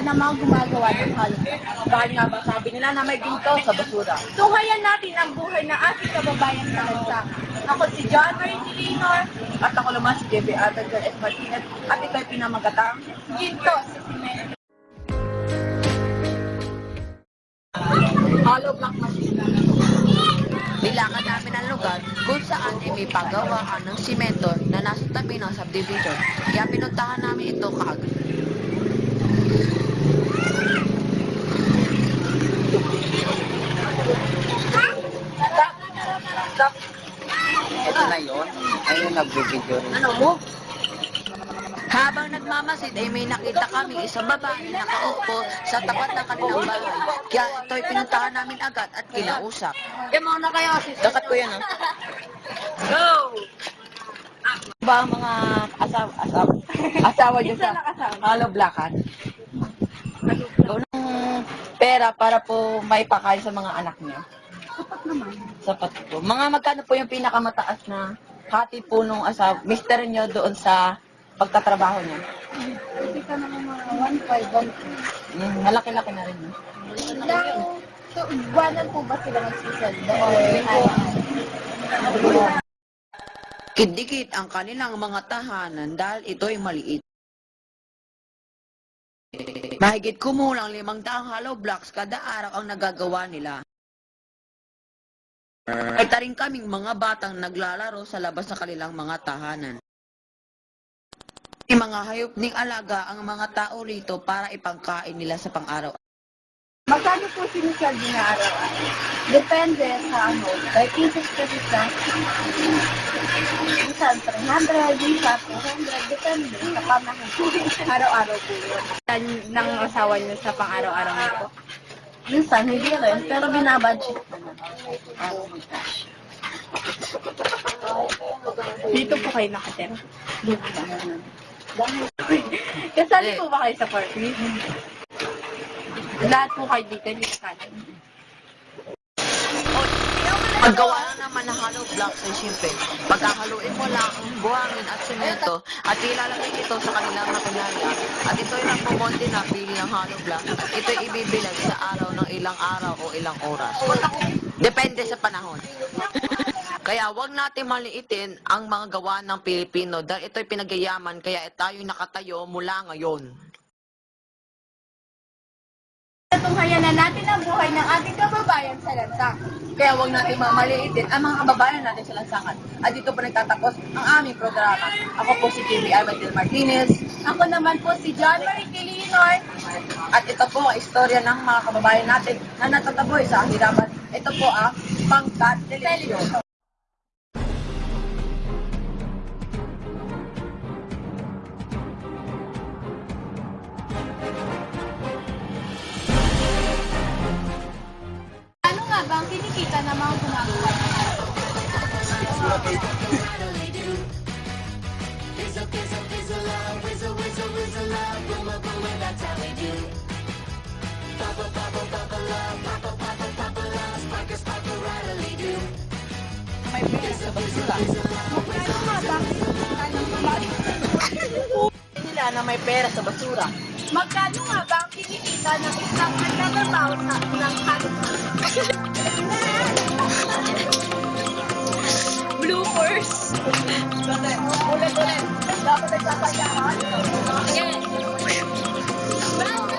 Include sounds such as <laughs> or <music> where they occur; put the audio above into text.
ng mga gumagawa ng haloblocks. Dahil nga ba sabi nila na may ginto sa basura. Tunghayan natin ang buhay ng ating kababayan sa lansangan. Ako si John Marie Tilinor, At ako naman si JB Atagal S. Martinez at ito'y pinamagatang ginto sa simento. hollow block machine. Nilakan namin ang lugar kung saan ay may paggawaan ng simento na nasa tabi ng subdivision. Kaya pinuntahan namin ito kaagad. Stop. Ito na yun. Ayun, nag-video rin. Ano mo? Habang nagmamasid ay may nakita kami isang babae na nakaupo sa tapat ng kanilang bahay. Kaya ito'y pinuntahan namin agad at kinausap. Yan mo na kayo. Dakat ko yan, ah. Go! Ba ang mga asawa, asawa, asawa dyan sa hollow blockan? ng pera para po may pakain sa mga anak niya. Sapat naman. Sapat po. Mga magkano po yung pinakamataas na hati po nung asawa, mister niyo doon sa pagtatrabaho niya? Hindi ka naman mga 1.5, 1.2. Mm, malaki-laki na rin. no? Ilang, so, buwanan po ba sila magsiselda? Or, Kidikit ang kanilang mga tahanan dahil ito'y maliit. Mahigit kumulang limang daang hollow blocks kada araw ang nagagawa nila. At rin kaming mga batang naglalaro sa labas ng kanilang mga tahanan. May mga hayop ning alaga ang mga tao rito para ipangkain nila sa pang-araw. Magkano po sinisweldo na araw-araw? Depende sa ano, 30 pesos kasi sa minsan 300, minsan 200, depende sa pamahal. <laughs> Araw-araw po yun. ng asawa niyo sa pang-araw-araw niyo po? Minsan hindi rin, pero binabudget naman. Oh my gosh. Dito po kayo nakatira. <laughs> Dito lang. Kasali po ba kayo sa party? Lahat po kayo dito, hindi kasali. Ang gawa lang naman ng hollow blocks ay siyempre, pagkakaluin mo lang ang buhangin at semento at ilalagay ito sa kanilang makinarya at nagpumonte na pili ng hollow block. Ito'y ibibilag sa araw ng ilang araw o ilang oras. Depende sa panahon. <laughs> Kaya wag natin maliitin ang mga gawa ng Pilipino dahil ito'y pinagyayaman kaya tayo nakatayo mula ngayon. Tunghayan na natin ang buhay ng ating kababayan sa lansang. Kaya huwag natin mamaliitin ang mga kababayan natin sa lansangan. At dito po nagtatapos ang aming programa. Ako po si JB Armadil Martinez. Ako naman po si John Marie Tilinor. At ito po ang istorya ng mga kababayan natin na natataboy sa kahirapan. Ito po ang Pangkat Television. Nga ba ang kinikita ng mga gumagawa? May pera sa basura. Ano nga ba nila na may pera sa basura. Magkano nga ba ang kinikita ng isang nagtatrabaho sa ng haloblocks? bloopers. Ulit-ulit. Dapat nagsasayahan. Again. Back.